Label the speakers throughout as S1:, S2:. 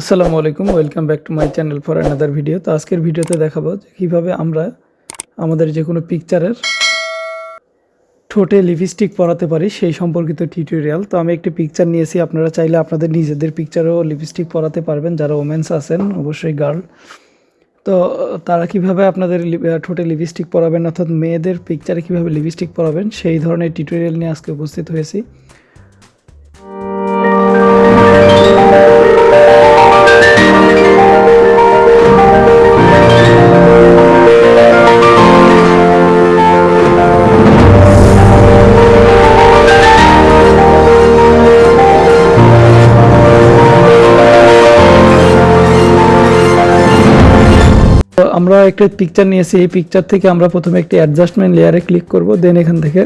S1: আসসালামু আলাইকুম, welcome back to my channel for another video. তো আজকের ভিডিওতে দেখাবো যে কীভাবে আমরা আমাদের যে কোনো পিকচারের ঠোঁটে লিপস্টিক পরাতে পারি সেই সম্পর্কিত টিউটোরিয়াল তো আমি একটি পিকচার নিয়েছি, আপনারা চাইলে আপনাদের নিজেদের পিকচারেও লিপস্টিক পরাতে পারবেন। যারা ওমেন্স আছেন, অবশ্যই গার্ল তো তারা কীভাবে আপনাদের ঠোঁটে লিপস্টিক পরাবেন, অর্থাৎ মেয়েদের পিকচারে কীভাবে লিপস্টিক পরাবেন, সেই ধরনের টিউটোরিয়াল নিয়ে আজকে উপস্থিত হয়েছি। তো আমরা একটা পিকচার নিয়েছি, এই পিকচার থেকে আমরা প্রথমে একটি অ্যাডজাস্টমেন্ট লেয়ারে ক্লিক করব দেন এখান থেকে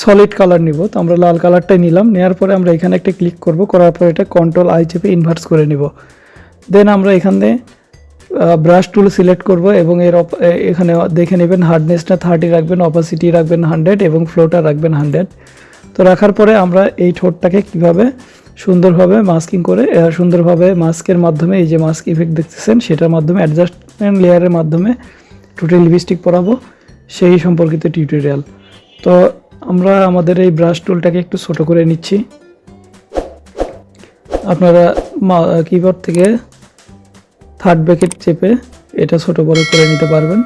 S1: সলিড কালার নিব। তো আমরা লাল কালারটাই নিলাম নেওয়ার পরে আমরা এখানে একটা ক্লিক করব, করার পরে এটা কন্ট্রোল আই চেপে ইনভার্স করে নিব। দেন আমরা এখানে ব্রাশ টুল সিলেক্ট করব এবং এর এখানে দেখে নেবেন হার্ডনেসটা থার্টি রাখবেন অপাসিটি রাখবেন হান্ড্রেড এবং ফ্লোটা রাখবেন হান্ড্রেড তো রাখার পরে আমরা এই ঠোঁটটাকে কীভাবে সুন্দরভাবে মাস্কিং করে সুন্দরভাবে মাস্কের মাধ্যমে এই যে মাস্ক ইফেক্ট দেখতেছেন, সেটার মাধ্যমে অ্যাডজাস্টমেন্ট লেয়ারের মাধ্যমে টোটাল লিপস্টিক পরাবো, সেই সম্পর্কিত টিউটোরিয়াল তো আমরা আমাদের এই ব্রাশ টুলটাকে একটু ছোট করে নিচ্ছি। আপনারা কিবোর্ড থেকে থার্ড ব্যাকেট চেপে এটা ছোট বড় করে নিতে পারবেন।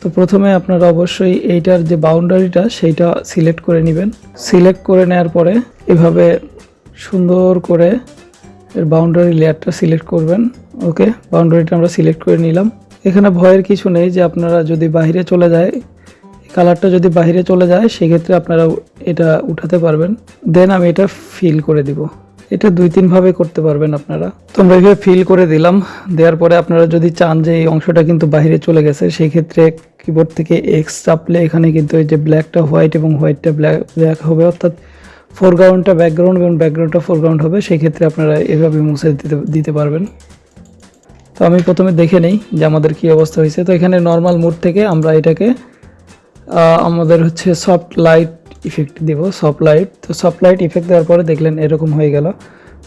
S1: তো প্রথমে আপনারা অবশ্যই এইটার যে বাউন্ডারিটা সেইটা সিলেক্ট করে নেবেন। সিলেক্ট করে নেওয়ার পরে এভাবে সুন্দর করে এর বাউন্ডারি লেয়ারটা সিলেক্ট করবেন ওকে বাউন্ডারিটা আমরা সিলেক্ট করে নিলাম। এখানে ভয়ের কিছু নেই যে আপনারা যদি বাইরে চলে যায় কালারটা যদি বাইরে চলে যায়, সেক্ষেত্রে আপনারা এটা উঠাতে পারবেন। দেন আমি এটা ফিল করে দিব। এটা দুই তিন ভাবে করতে পারবেন আপনারা। তো আমরা এইভাবে ফিল করে দিলাম। দেওয়ার পরে আপনারা যদি চান যে এই অংশটা কিন্তু বাইরে চলে গেছে সেই ক্ষেত্রে কিবোর্ড থেকে এক্স চাপলে এখানে কিন্তু এই যে ব্ল্যাকটা হোয়াইট এবং হোয়াইটটা ব্ল্যাক ব্ল্যাক হবে, অর্থাৎ ফোরগ্রাউন্ডটা ব্যাকগ্রাউন্ড এবং ব্যাকগ্রাউন্ডটা ফোরগ্রাউন্ড হবে, সেই ক্ষেত্রে আপনারা এভাবে মুছে দিতে দিতে পারবেন। তো আমি প্রথমে দেখে নেই যে আমাদের কি অবস্থা হয়েছে। তো এখানে নর্মাল মোড থেকে আমরা এটাকে আমাদের হচ্ছে সফট লাইট ইফেক্ট দিব সফট লাইট তো সফট লাইট ইফেক্ট দেওয়ার পরে দেখলেন এরকম হয়ে গেল।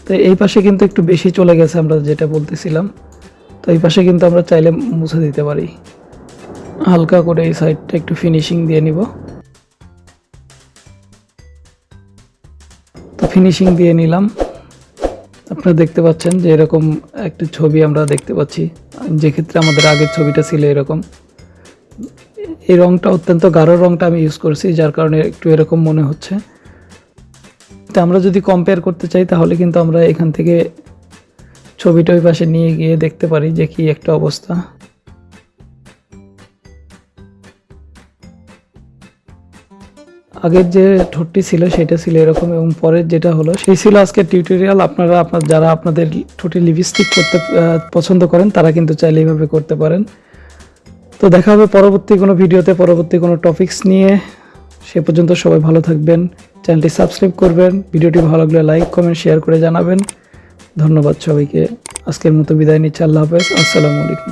S1: তো এই পাশে কিন্তু একটু বেশি চলে গেছে আমরা যেটা বলতেছিলাম। তো এই পাশে কিন্তু আমরা চাইলে মুছে দিতে পারি। হালকা করে এই সাইডটা একটু ফিনিশিং দিয়ে নিব। ফিনিশিং দিয়ে নিলাম। আপনারা দেখতে পাচ্ছেন যে এরকম একটা ছবি আমরা দেখতে পাচ্ছি। যে ক্ষেত্রে আমাদের আগের ছবিটা ছিল এরকম। এই রংটা অত্যন্ত গাঢ় রংটা আমি ইউজ করছি, যার কারণে একটু এরকম মনে হচ্ছে। তো আমরা যদি কম্পেয়ার করতে চাই, তাহলে কিন্তু আমরা এখান থেকে ছবিটা ওই পাশে নিয়ে গিয়ে দেখতে পারি যে কি একটা অবস্থা। আগের যে ঠোঁটটি ছিল সেটা ছিল এরকম এবং পরের যেটা হলো, সেই ছিল আজকের টিউটোরিয়াল আপনারা আপনার, যারা আপনাদের ঠোঁটে লিপস্টিক করতে পছন্দ করেন, তারা কিন্তু চাইলে এইভাবে করতে পারেন। তো দেখা হবে পরবর্তী কোনো ভিডিওতে, পরবর্তী কোনো টপিকস নিয়ে। সে পর্যন্ত সবাই ভালো থাকবেন চ্যানেলটি সাবস্ক্রাইব করবেন, ভিডিওটি ভালো লাগলে লাইক কমেন্ট শেয়ার করে জানাবেন। ধন্যবাদ সবাইকে। আজকের মতো বিদায় নিচ্ছি, আল্লাহ হাফেজ, আসসালামু আলাইকুম।